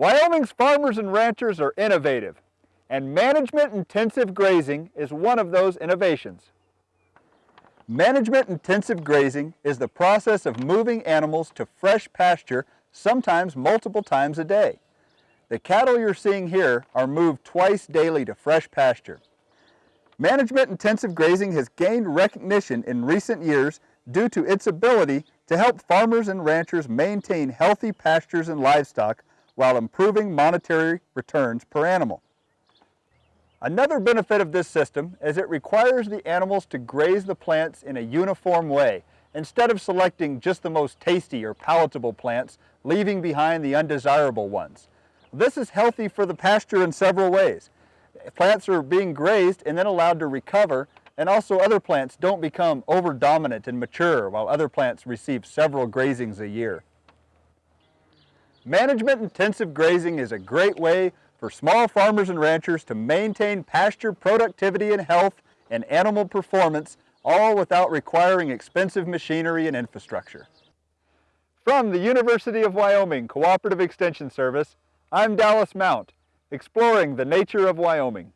Wyoming's farmers and ranchers are innovative, and management-intensive grazing is one of those innovations. Management-intensive grazing is the process of moving animals to fresh pasture sometimes multiple times a day. The cattle you're seeing here are moved twice daily to fresh pasture. Management-intensive grazing has gained recognition in recent years due to its ability to help farmers and ranchers maintain healthy pastures and livestock while improving monetary returns per animal. Another benefit of this system is it requires the animals to graze the plants in a uniform way instead of selecting just the most tasty or palatable plants, leaving behind the undesirable ones. This is healthy for the pasture in several ways. Plants are being grazed and then allowed to recover and also other plants don't become over-dominant and mature while other plants receive several grazings a year. Management-intensive grazing is a great way for small farmers and ranchers to maintain pasture productivity and health and animal performance, all without requiring expensive machinery and infrastructure. From the University of Wyoming Cooperative Extension Service, I'm Dallas Mount, exploring the nature of Wyoming.